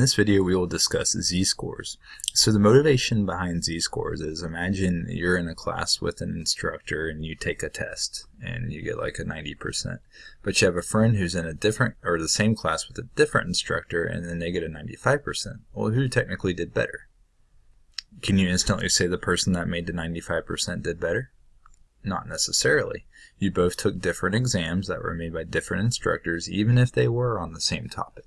In this video we will discuss z-scores. So the motivation behind z-scores is imagine you're in a class with an instructor and you take a test and you get like a 90%. But you have a friend who's in a different or the same class with a different instructor and then they get a 95%. Well who technically did better? Can you instantly say the person that made the 95% did better? Not necessarily. You both took different exams that were made by different instructors even if they were on the same topic.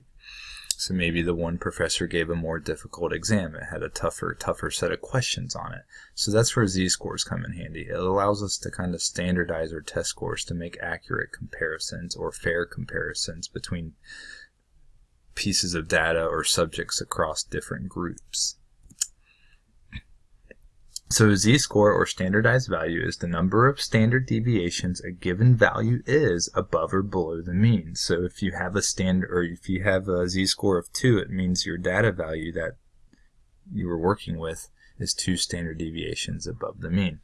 So maybe the one professor gave a more difficult exam. It had a tougher, tougher set of questions on it. So that's where z-scores come in handy. It allows us to kind of standardize our test scores to make accurate comparisons or fair comparisons between pieces of data or subjects across different groups. So z-score or standardized value is the number of standard deviations a given value is above or below the mean. So if you have a standard or if you have a z-score of 2, it means your data value that you were working with is 2 standard deviations above the mean.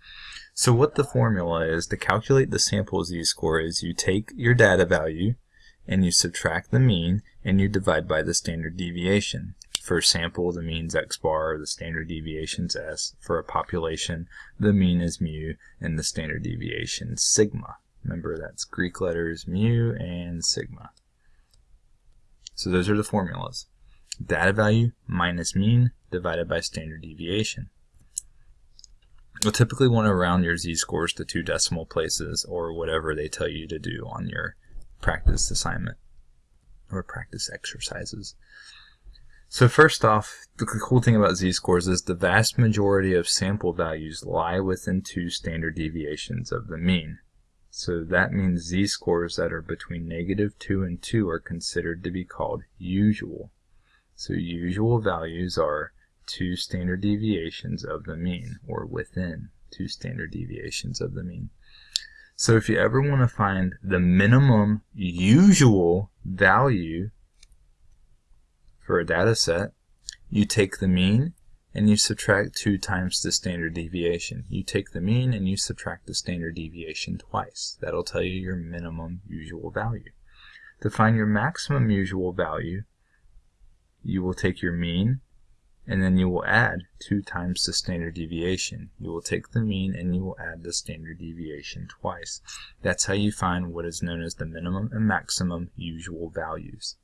So what the formula is to calculate the sample z-score is you take your data value and you subtract the mean and you divide by the standard deviation. For sample, the mean's x bar, the standard deviation's s. For a population, the mean is mu, and the standard deviation sigma. Remember, that's Greek letters mu and sigma. So those are the formulas. Data value minus mean divided by standard deviation. You'll typically want to round your z-scores to two decimal places or whatever they tell you to do on your practice assignment or practice exercises. So first off, the cool thing about z-scores is the vast majority of sample values lie within two standard deviations of the mean. So that means z-scores that are between negative 2 and 2 are considered to be called usual. So usual values are two standard deviations of the mean, or within two standard deviations of the mean. So if you ever want to find the minimum usual value for a data set, you take the mean and you subtract 2 times the standard deviation. You take the mean and you subtract the standard deviation twice. That'll tell you your minimum usual value. To find your maximum usual value, you will take your mean and then you will add 2 times the standard deviation. You will take the mean and you will add the standard deviation twice. That's how you find what is known as the minimum and maximum usual values.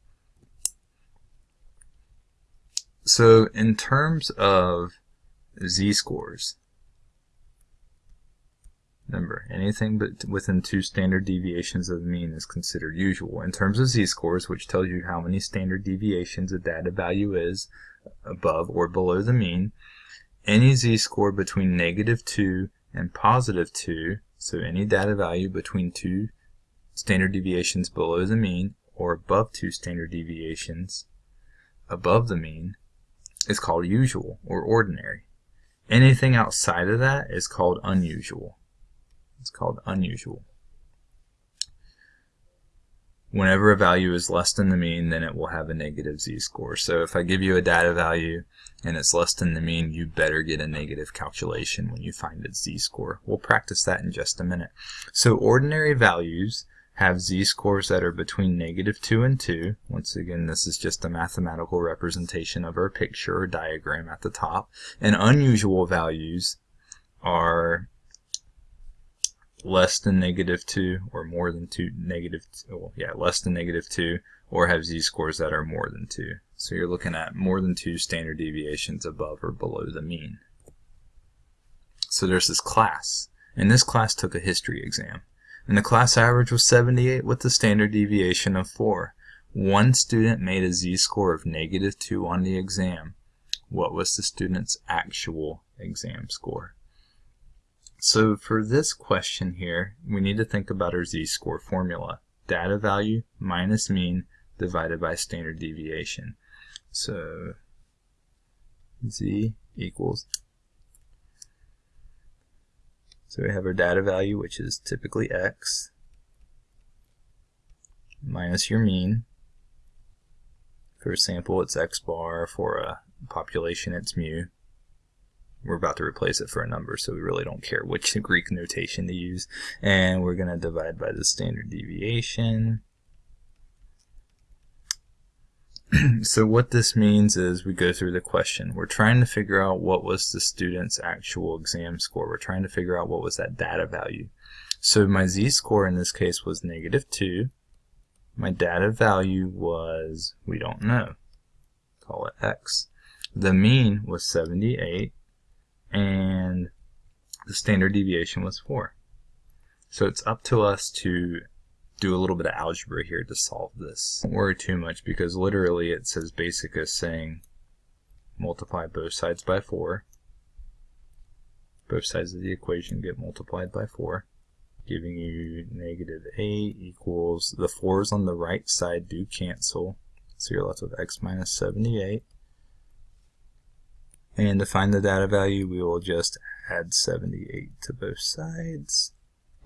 So in terms of z-scores, remember, anything but within two standard deviations of the mean is considered usual. In terms of z-scores, which tells you how many standard deviations a data value is above or below the mean, any z-score between negative 2 and positive 2, so any data value between two standard deviations below the mean or above two standard deviations above the mean, is called usual or ordinary. Anything outside of that is called unusual. It's called unusual. Whenever a value is less than the mean, then it will have a negative z-score. So if I give you a data value and it's less than the mean, you better get a negative calculation when you find its z-score. We'll practice that in just a minute. So ordinary values have z-scores that are between negative 2 and 2. Once again, this is just a mathematical representation of our picture or diagram at the top. And unusual values are less than negative 2 or more than 2, negative, well, yeah, less than negative 2, or have z-scores that are more than 2. So you're looking at more than 2 standard deviations above or below the mean. So there's this class, and this class took a history exam and the class average was 78 with a standard deviation of 4. One student made a z-score of negative 2 on the exam. What was the student's actual exam score? So for this question here, we need to think about our z-score formula. Data value minus mean divided by standard deviation. So z equals so we have our data value, which is typically x, minus your mean. For a sample, it's x bar. For a population, it's mu. We're about to replace it for a number, so we really don't care which Greek notation to use. And we're going to divide by the standard deviation. so what this means is we go through the question. We're trying to figure out what was the student's actual exam score. We're trying to figure out what was that data value. So my z-score in this case was negative 2. My data value was, we don't know, call it x. The mean was 78, and the standard deviation was 4. So it's up to us to do a little bit of algebra here to solve this. Don't worry too much because literally it says basic as saying multiply both sides by 4. Both sides of the equation get multiplied by 4 giving you negative 8 equals, the 4's on the right side do cancel, so you're left with x minus 78. And to find the data value, we will just add 78 to both sides.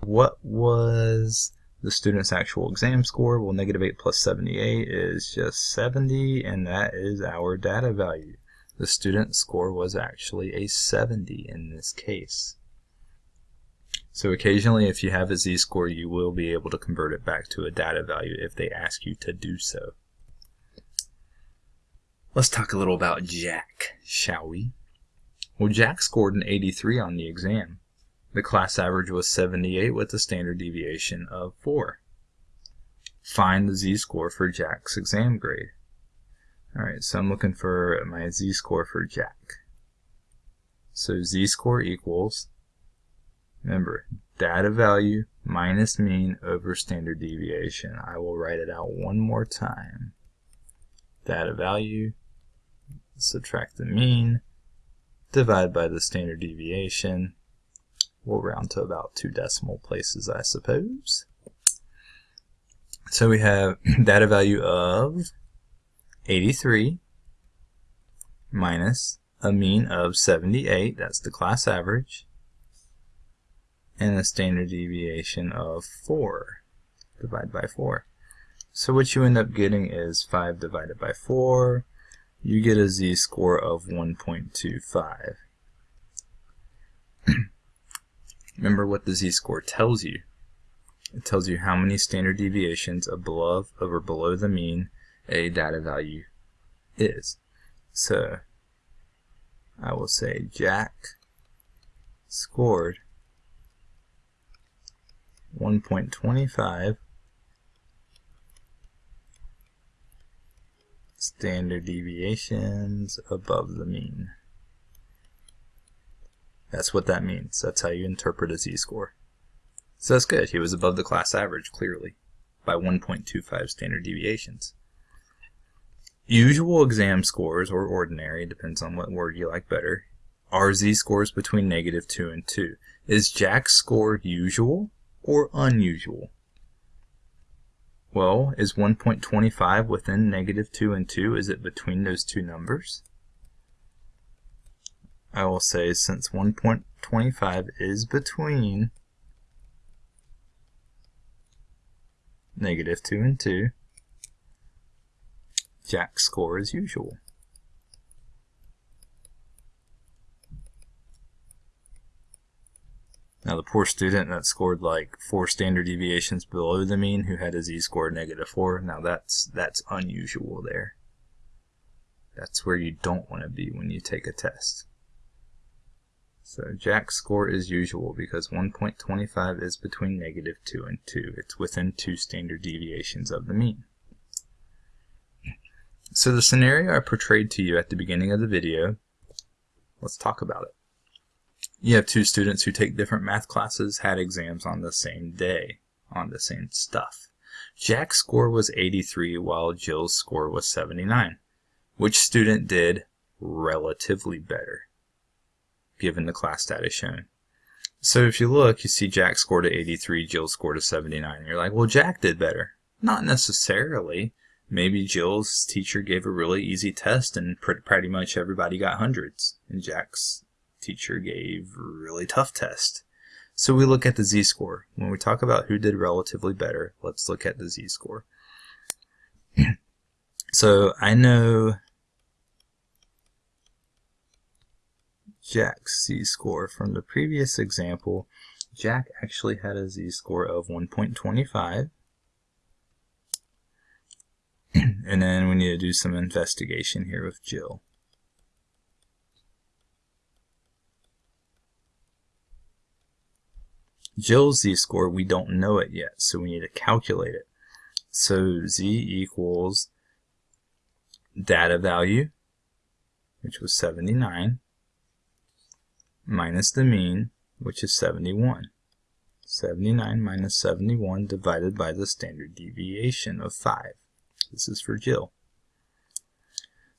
What was the student's actual exam score? Well, negative 8 plus 78 is just 70, and that is our data value. The student's score was actually a 70 in this case. So occasionally if you have a z-score you will be able to convert it back to a data value if they ask you to do so. Let's talk a little about Jack, shall we? Well, Jack scored an 83 on the exam. The class average was 78 with a standard deviation of 4. Find the z-score for Jack's exam grade. Alright, so I'm looking for my z-score for Jack. So z-score equals Remember, data value minus mean over standard deviation. I will write it out one more time. Data value, subtract the mean, divide by the standard deviation. We'll round to about two decimal places, I suppose. So we have data value of 83 minus a mean of 78, that's the class average, and a standard deviation of 4 divided by 4. So what you end up getting is 5 divided by 4. You get a z-score of 1.25. Remember what the z-score tells you. It tells you how many standard deviations above or below the mean a data value is. So I will say Jack scored 1.25 standard deviations above the mean. That's what that means. That's how you interpret a z-score. So that's good. He was above the class average, clearly, by 1.25 standard deviations. Usual exam scores, or ordinary, depends on what word you like better, are z-scores between negative 2 and 2. Is Jack's score usual? or unusual? Well, is 1.25 within negative 2 and 2? Is it between those two numbers? I will say since 1.25 is between negative 2 and 2, Jack's score is usual. Now the poor student that scored like four standard deviations below the mean who had a z-score negative 4, now that's, that's unusual there. That's where you don't want to be when you take a test. So Jack's score is usual because 1.25 is between negative 2 and 2. It's within two standard deviations of the mean. So the scenario I portrayed to you at the beginning of the video, let's talk about it you have two students who take different math classes, had exams on the same day, on the same stuff. Jack's score was 83 while Jill's score was 79. Which student did relatively better, given the class data shown? So if you look, you see Jack scored a 83, Jill scored a 79. You're like, well, Jack did better. Not necessarily. Maybe Jill's teacher gave a really easy test and pretty much everybody got hundreds. And Jack's teacher gave a really tough test. So we look at the z-score. When we talk about who did relatively better, let's look at the z-score. so I know Jack's z-score from the previous example. Jack actually had a z-score of 1.25 and then we need to do some investigation here with Jill. Jill's z-score, we don't know it yet, so we need to calculate it. So z equals data value, which was 79, minus the mean, which is 71. 79 minus 71 divided by the standard deviation of 5. This is for Jill.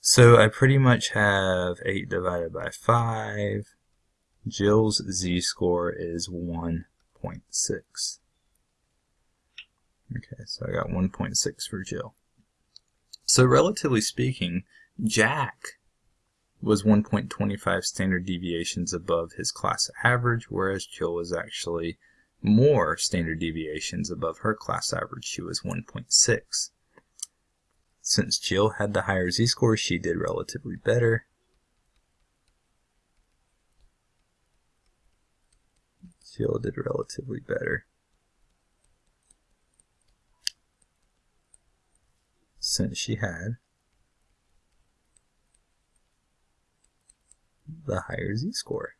So I pretty much have 8 divided by 5. Jill's z-score is 1.6. Okay, so I got 1.6 for Jill. So relatively speaking, Jack was 1.25 standard deviations above his class average, whereas Jill was actually more standard deviations above her class average. She was 1.6. Since Jill had the higher z-score, she did relatively better. Jill did relatively better. Since she had the higher z-score.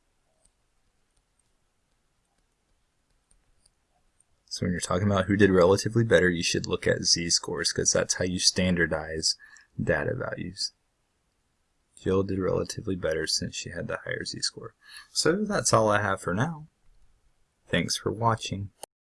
So when you're talking about who did relatively better, you should look at z-scores because that's how you standardize data values. Jill did relatively better since she had the higher z-score. So that's all I have for now. Thanks for watching.